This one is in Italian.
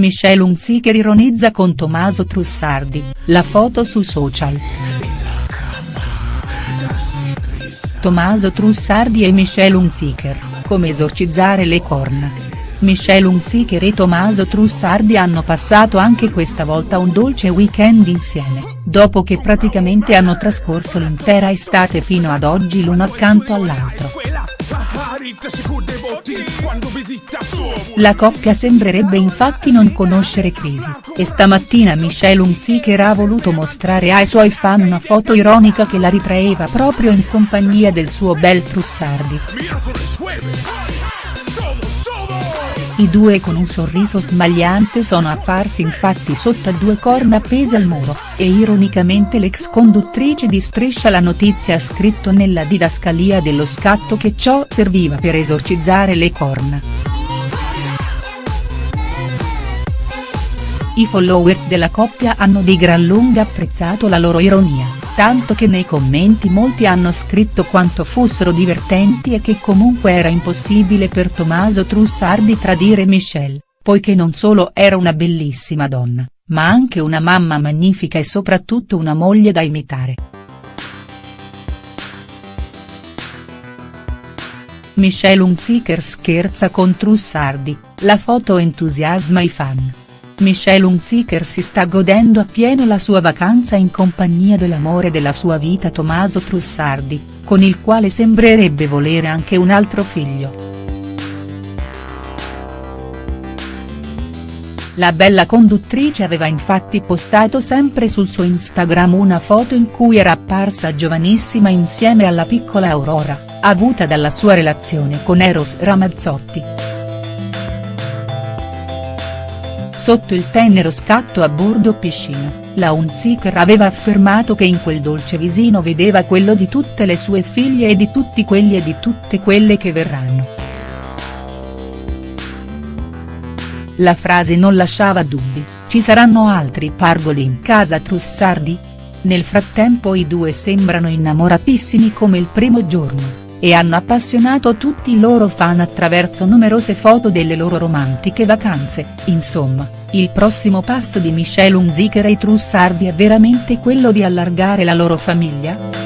Michelle Hunziker ironizza con Tommaso Trussardi, la foto su social. Tommaso Trussardi e Michelle Hunziker, come esorcizzare le corna. Michelle Hunziker e Tommaso Trussardi hanno passato anche questa volta un dolce weekend insieme, dopo che praticamente hanno trascorso l'intera estate fino ad oggi l'uno accanto all'altro. La coppia sembrerebbe infatti non conoscere crisi, e stamattina Michelle Hunziker ha voluto mostrare ai suoi fan una foto ironica che la ritraeva proprio in compagnia del suo bel Trussardi. I due con un sorriso smagliante sono apparsi infatti sotto a due corna appese al muro, e ironicamente l'ex conduttrice di Striscia la notizia ha scritto nella didascalia dello scatto che ciò serviva per esorcizzare le corna. I followers della coppia hanno di gran lunga apprezzato la loro ironia tanto che nei commenti molti hanno scritto quanto fossero divertenti e che comunque era impossibile per Tommaso Trussardi tradire Michelle, poiché non solo era una bellissima donna, ma anche una mamma magnifica e soprattutto una moglie da imitare. Michelle Hunziker scherza con Trussardi, la foto entusiasma i fan. Michelle Hunziker si sta godendo appieno la sua vacanza in compagnia dell'amore della sua vita Tommaso Trussardi, con il quale sembrerebbe volere anche un altro figlio. La bella conduttrice aveva infatti postato sempre sul suo Instagram una foto in cui era apparsa giovanissima insieme alla piccola Aurora, avuta dalla sua relazione con Eros Ramazzotti. Sotto il tenero scatto a bordo piscina, la Hunziker aveva affermato che in quel dolce visino vedeva quello di tutte le sue figlie e di tutti quelli e di tutte quelle che verranno. La frase non lasciava dubbi, ci saranno altri pargoli in casa Trussardi? Nel frattempo i due sembrano innamoratissimi come il primo giorno e hanno appassionato tutti i loro fan attraverso numerose foto delle loro romantiche vacanze, insomma, il prossimo passo di Michelle Hunziker e i Trussardi è veramente quello di allargare la loro famiglia?.